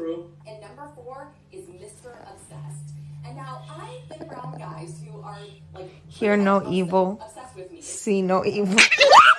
True. And number four is Mr. Obsessed. And now I've been around guys who are like hear no evil, see no evil.